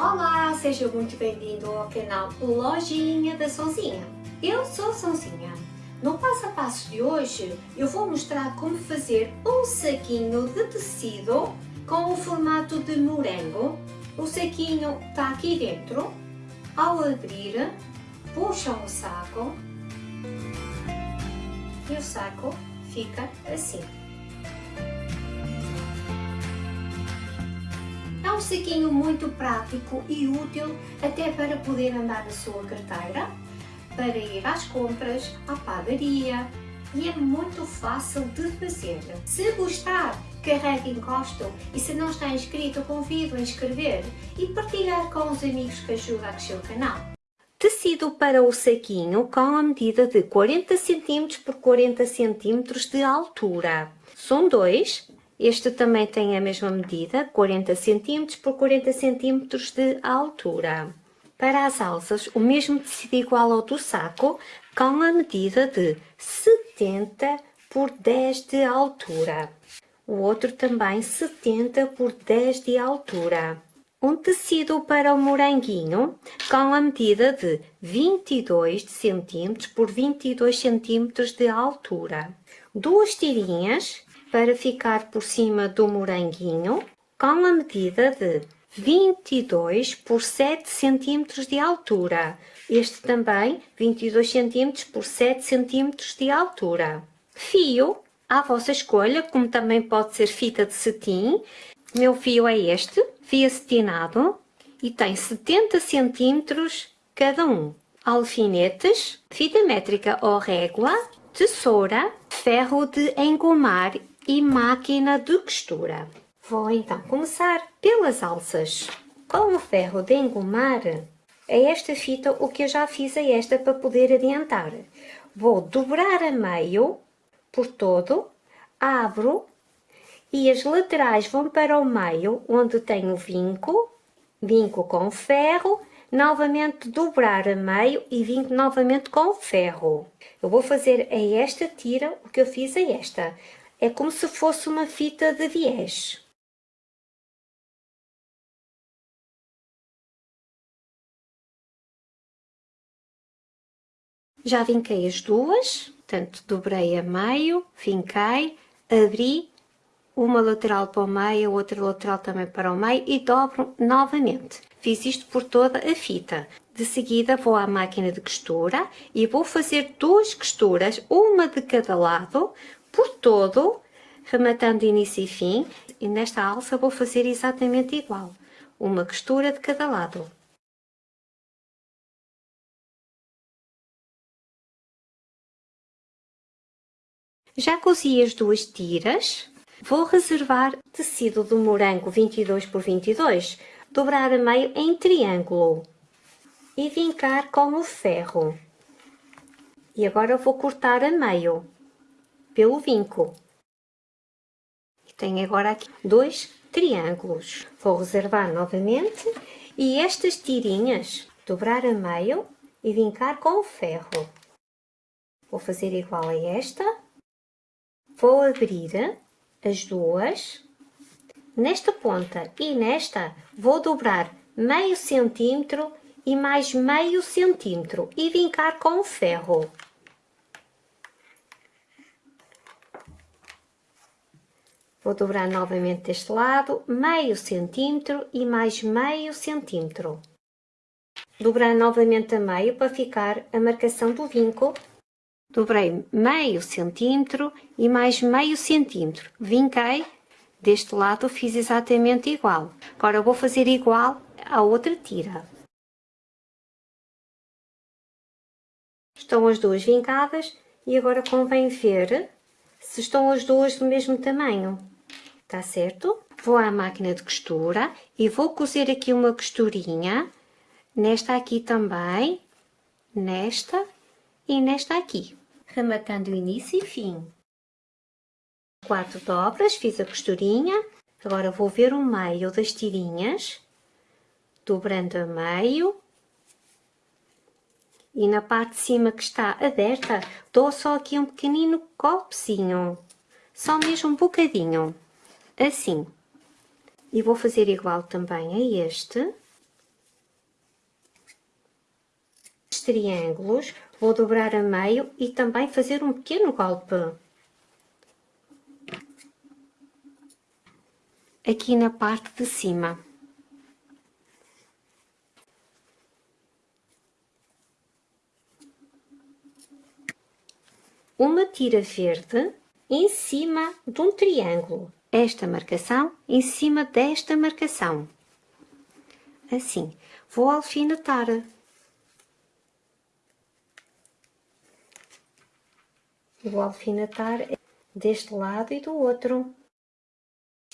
Olá, seja muito bem-vindo ao canal Lojinha da Sonzinha. Eu sou Sonzinha. No passo a passo de hoje eu vou mostrar como fazer um saquinho de tecido com o formato de morango. O saquinho está aqui dentro. Ao abrir, puxam o saco e o saco fica assim. Um saquinho muito prático e útil até para poder andar na sua carteira, para ir às compras, à padaria e é muito fácil de fazer. Se gostar, carregue em gosto e se não está inscrito, convido a inscrever e partilhar com os amigos que ajudam a crescer o canal. Tecido para o saquinho com a medida de 40 cm por 40 cm de altura. São dois, este também tem a mesma medida, 40 cm por 40 cm de altura. Para as alças, o mesmo tecido igual ao do saco, com a medida de 70 por 10 de altura. O outro também 70 por 10 de altura. Um tecido para o moranguinho com a medida de 22 cm por 22 cm de altura. Duas tirinhas para ficar por cima do moranguinho com a medida de 22 por 7 cm de altura. Este também 22 cm por 7 cm de altura. Fio, à vossa escolha, como também pode ser fita de cetim. Meu fio é este, fio acetinado, e tem 70 cm cada um. Alfinetes, fita métrica ou régua, tesoura, ferro de engomar e máquina de costura. Vou então começar pelas alças. Com o ferro de engomar, é esta fita o que eu já fiz a esta para poder adiantar. Vou dobrar a meio por todo, abro e as laterais vão para o meio, onde tenho vinco, vinco com ferro, novamente dobrar a meio e vinco novamente com ferro. Eu vou fazer a esta tira o que eu fiz a esta. É como se fosse uma fita de viés. Já vinquei as duas, portanto, dobrei a meio, vinquei, abri, uma lateral para o meio, outra lateral também para o meio e dobro novamente. Fiz isto por toda a fita. De seguida vou à máquina de costura e vou fazer duas costuras, uma de cada lado, por todo, rematando início e fim, e nesta alça vou fazer exatamente igual, uma costura de cada lado. Já cozi as duas tiras, vou reservar tecido do morango 22 por 22, dobrar a meio em triângulo e vincar com o ferro. E agora vou cortar a meio pelo vinco. Tenho agora aqui dois triângulos. Vou reservar novamente e estas tirinhas dobrar a meio e vincar com o ferro. Vou fazer igual a esta. Vou abrir as duas. Nesta ponta e nesta vou dobrar meio centímetro e mais meio centímetro e vincar com o ferro. Vou dobrar novamente deste lado, meio centímetro e mais meio centímetro. Dobrar novamente a meio para ficar a marcação do vinco. Dobrei meio centímetro e mais meio centímetro. Vinquei, deste lado fiz exatamente igual. Agora vou fazer igual à outra tira. Estão as duas vincadas e agora convém ver se estão as duas do mesmo tamanho. Tá certo? Vou à máquina de costura e vou cozer aqui uma costurinha, nesta aqui também, nesta e nesta aqui, rematando início e fim. Quatro dobras, fiz a costurinha, agora vou ver o meio das tirinhas, dobrando a meio, e na parte de cima que está aberta, dou só aqui um pequenino golpezinho, só mesmo um bocadinho, assim. E vou fazer igual também a este. Os triângulos, vou dobrar a meio e também fazer um pequeno golpe. Aqui na parte de cima. Uma tira verde em cima de um triângulo. Esta marcação em cima desta marcação. Assim. Vou alfinetar. Vou alfinetar deste lado e do outro.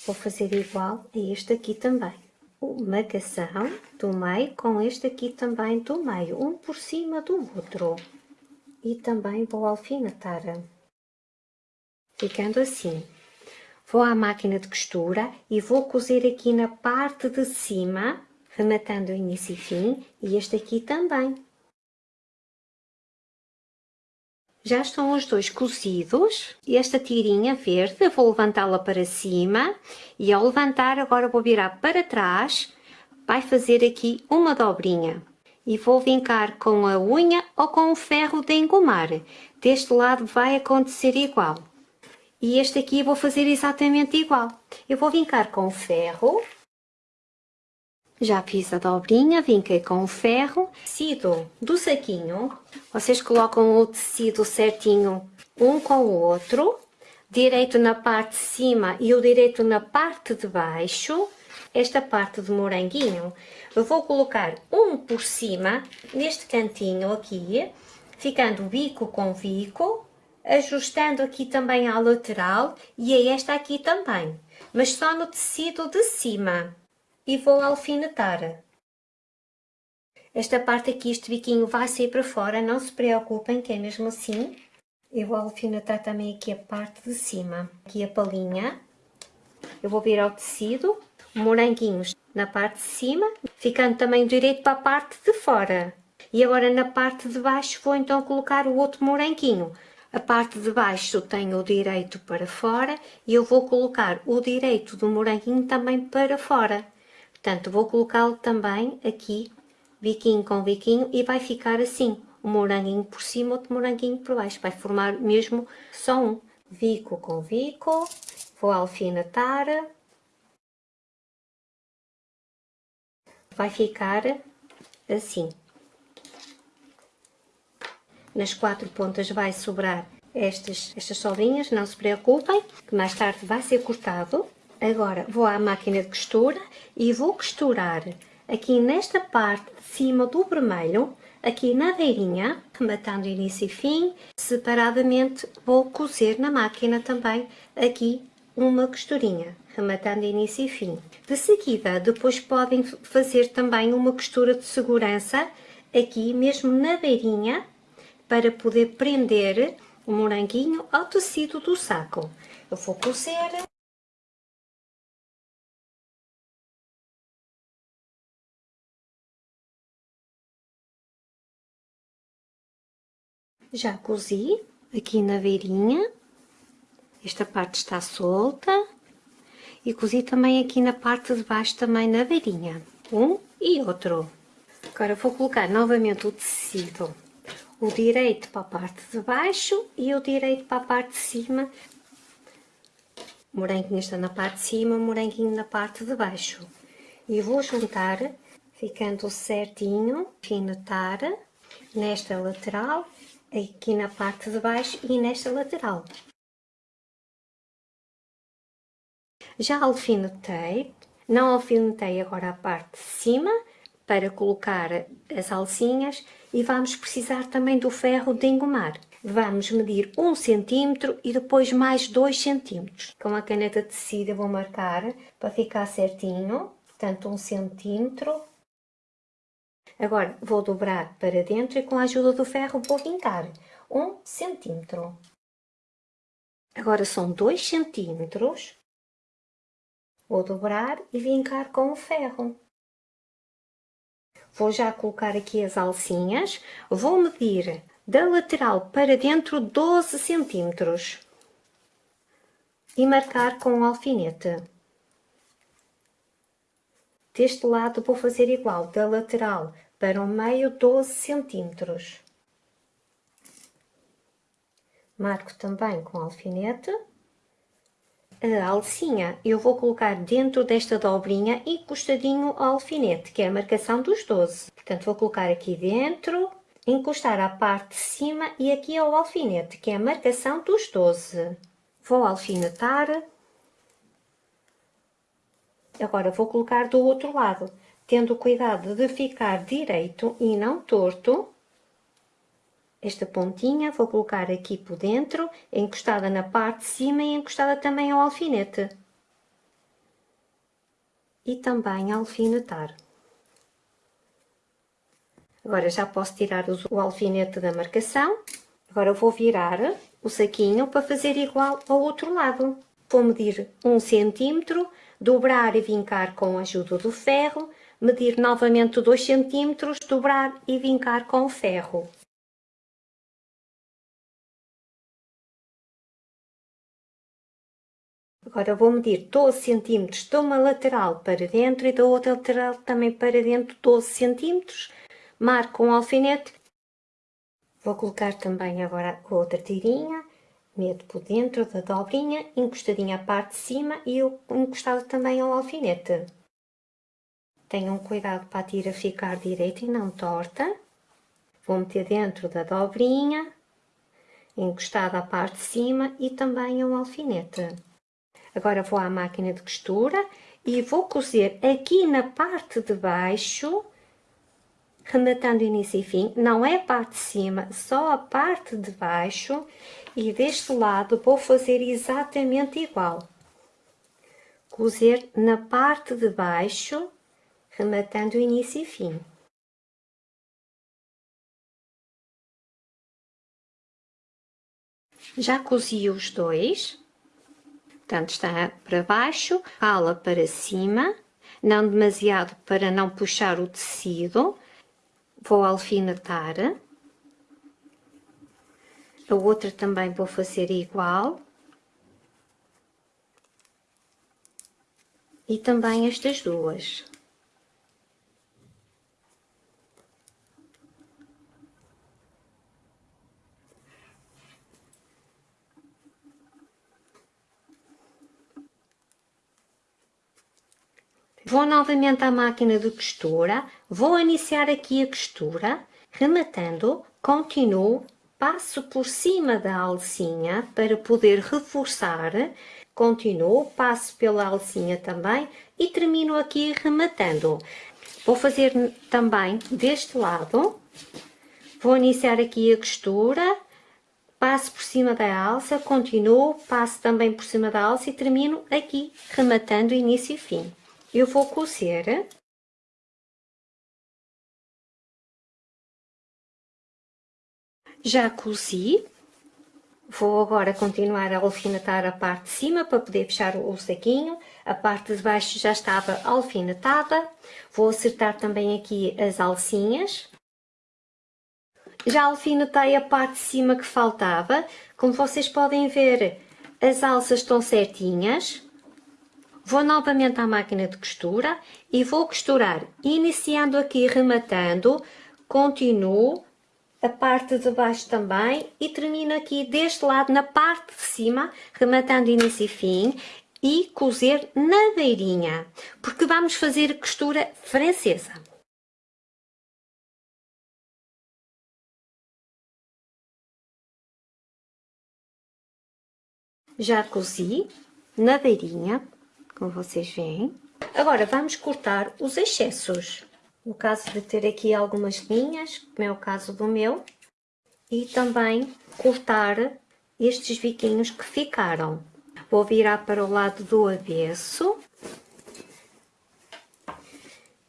Vou fazer igual a este aqui também. Uma marcação do meio com este aqui também do meio, um por cima do outro. E também vou alfinetar. Ficando assim. Vou à máquina de costura e vou cozer aqui na parte de cima, rematando início e fim, e este aqui também. Já estão os dois cozidos. Esta tirinha verde, vou levantá-la para cima e ao levantar agora vou virar para trás, vai fazer aqui uma dobrinha. E vou vincar com a unha ou com o ferro de engomar. Deste lado vai acontecer igual. E este aqui vou fazer exatamente igual. Eu vou vincar com o ferro já fiz a dobrinha, vinquei com o ferro. Tecido do saquinho, vocês colocam o tecido certinho um com o outro. Direito na parte de cima e o direito na parte de baixo. Esta parte de moranguinho, eu vou colocar um por cima, neste cantinho aqui, ficando bico com bico, ajustando aqui também à lateral e a esta aqui também, mas só no tecido de cima e vou alfinetar. Esta parte aqui, este biquinho vai sair para fora, não se preocupem que é mesmo assim. Eu vou alfinetar também aqui a parte de cima, aqui a palinha. Eu vou virar o tecido, moranguinhos na parte de cima, ficando também direito para a parte de fora. E agora na parte de baixo vou então colocar o outro moranguinho. A parte de baixo tenho o direito para fora e eu vou colocar o direito do moranguinho também para fora. Portanto, vou colocá-lo também aqui, biquinho com biquinho, e vai ficar assim, um moranguinho por cima, outro moranguinho por baixo. Vai formar mesmo só um. Bico com bico, vou alfinetar. Vai ficar assim. Nas quatro pontas vai sobrar estas, estas solinhas, não se preocupem, que mais tarde vai ser cortado. Agora vou à máquina de costura e vou costurar aqui nesta parte de cima do vermelho, aqui na beirinha, rematando início e fim. Separadamente vou cozer na máquina também aqui uma costurinha, rematando início e fim. De seguida, depois podem fazer também uma costura de segurança aqui mesmo na beirinha, para poder prender o moranguinho ao tecido do saco. Eu vou cozer Já cozi aqui na beirinha, esta parte está solta, e cozi também aqui na parte de baixo, também na beirinha, um e outro. Agora vou colocar novamente o tecido, o direito para a parte de baixo e o direito para a parte de cima. Moranguinho está na parte de cima, moranguinho na parte de baixo. E vou juntar, ficando certinho, finetar nesta lateral aqui na parte de baixo e nesta lateral. Já alfinetei, não alfinetei agora a parte de cima para colocar as alcinhas e vamos precisar também do ferro de engomar. Vamos medir 1 um cm e depois mais 2 cm. Com a caneta de tecido vou marcar para ficar certinho, portanto 1 um cm Agora vou dobrar para dentro e com a ajuda do ferro vou vincar um centímetro. Agora são dois centímetros. Vou dobrar e vincar com o ferro. Vou já colocar aqui as alcinhas. Vou medir da lateral para dentro 12 centímetros. E marcar com o alfinete. Deste lado vou fazer igual, da lateral para o meio 12 centímetros. Marco também com alfinete. A alcinha eu vou colocar dentro desta dobrinha encostadinho ao alfinete, que é a marcação dos 12. Portanto, vou colocar aqui dentro, encostar à parte de cima e aqui ao alfinete, que é a marcação dos 12. Vou alfinetar. Agora vou colocar do outro lado, tendo cuidado de ficar direito e não torto. Esta pontinha vou colocar aqui por dentro, encostada na parte de cima e encostada também ao alfinete. E também alfinetar. Agora já posso tirar o alfinete da marcação. Agora vou virar o saquinho para fazer igual ao outro lado. Vou medir um centímetro, dobrar e vincar com a ajuda do ferro, medir novamente 2 centímetros, dobrar e vincar com o ferro. Agora vou medir 12 centímetros de uma lateral para dentro e da outra lateral também para dentro 12 centímetros marco um alfinete. Vou colocar também agora outra tirinha, meto por dentro da dobrinha, encostadinha à parte de cima e eu encostado também ao alfinete. Tenham cuidado para a tira ficar direita e não torta. Vou meter dentro da dobrinha, encostada à parte de cima e também ao alfinete. Agora vou à máquina de costura e vou cozer aqui na parte de baixo rematando início e fim, não é a parte de cima, só a parte de baixo e deste lado vou fazer exatamente igual. Cozer na parte de baixo, rematando início e fim. Já cozi os dois, portanto está para baixo, ala para cima, não demasiado para não puxar o tecido, vou alfinetar. A outra também vou fazer igual. E também estas duas. Vou novamente à máquina de costura, vou iniciar aqui a costura, rematando, continuo, passo por cima da alcinha para poder reforçar, continuo, passo pela alcinha também e termino aqui rematando. Vou fazer também deste lado, vou iniciar aqui a costura, passo por cima da alça, continuo, passo também por cima da alça e termino aqui, rematando início e fim eu vou cozer. Já cozi. Vou agora continuar a alfinetar a parte de cima para poder fechar o saquinho. A parte de baixo já estava alfinetada. Vou acertar também aqui as alcinhas. Já alfinetei a parte de cima que faltava. Como vocês podem ver as alças estão certinhas Vou novamente à máquina de costura e vou costurar, iniciando aqui, rematando, continuo a parte de baixo também e termino aqui deste lado, na parte de cima, rematando início e fim e cozer na beirinha, porque vamos fazer costura francesa. Já cozi na beirinha, como vocês veem. Agora vamos cortar os excessos. No caso de ter aqui algumas linhas, como é o caso do meu, e também cortar estes biquinhos que ficaram. Vou virar para o lado do avesso.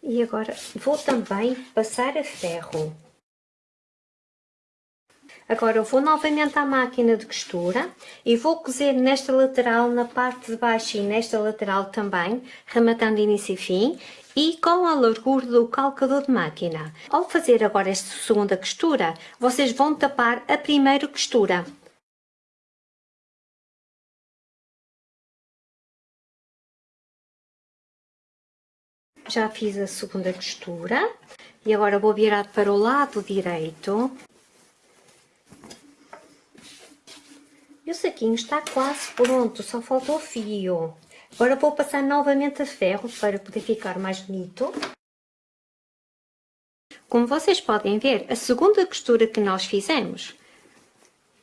E agora vou também passar a ferro. Agora eu vou novamente à máquina de costura e vou cozer nesta lateral, na parte de baixo e nesta lateral também, rematando início e fim e com a largura do calcador de máquina. Ao fazer agora esta segunda costura, vocês vão tapar a primeira costura. Já fiz a segunda costura E agora vou virar para o lado direito. E o saquinho está quase pronto, só falta o fio. Agora vou passar novamente a ferro para poder ficar mais bonito. Como vocês podem ver, a segunda costura que nós fizemos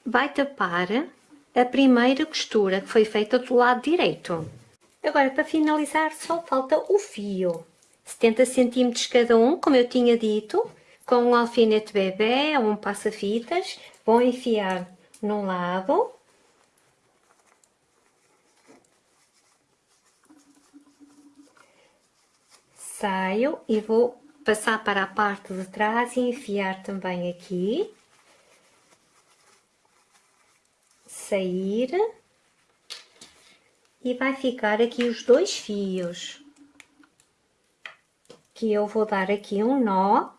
vai tapar a primeira costura que foi feita do lado direito. Agora, para finalizar, só falta o fio. 70 cm cada um, como eu tinha dito, com um alfinete bebê ou um passa-fitas. Vou enfiar num lado. Saio e vou passar para a parte de trás e enfiar também aqui. Sair. E vai ficar aqui os dois fios. Que eu vou dar aqui um nó.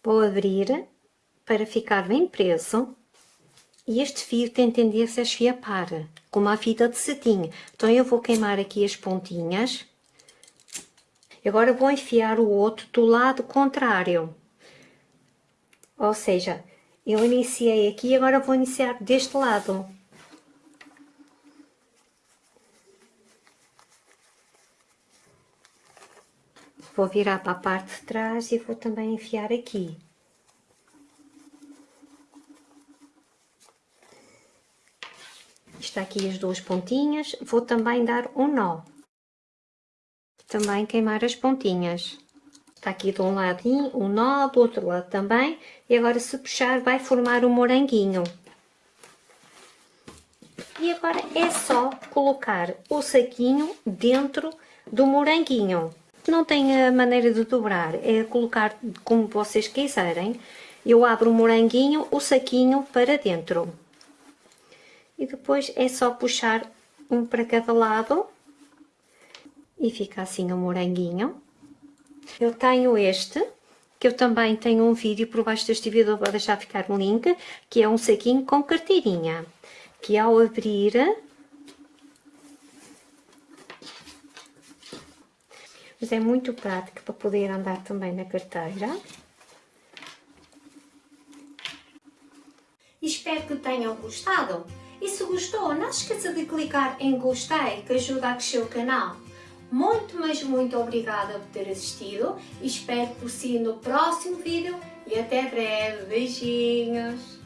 Vou abrir para ficar bem preso. E este fio tem tendência a esfiapar, como a fita de cetim. Então eu vou queimar aqui as pontinhas. Agora vou enfiar o outro do lado contrário. Ou seja, eu iniciei aqui, agora vou iniciar deste lado. Vou virar para a parte de trás e vou também enfiar aqui. Está aqui as duas pontinhas, vou também dar um nó. Também queimar as pontinhas. Está aqui de um ladinho um nó, do outro lado também. E agora se puxar vai formar um moranguinho. E agora é só colocar o saquinho dentro do moranguinho. Não tem a maneira de dobrar, é colocar como vocês quiserem. Eu abro o moranguinho, o saquinho para dentro e depois é só puxar um para cada lado e fica assim o um moranguinho. Eu tenho este, que eu também tenho um vídeo por baixo deste vídeo, vou deixar ficar um link, que é um saquinho com carteirinha, que ao abrir mas é muito prático para poder andar também na carteira. Espero que tenham gostado. E se gostou, não esqueça de clicar em gostei, que ajuda a crescer o canal. Muito, mas muito obrigada por ter assistido e espero por si no próximo vídeo e até breve. Beijinhos!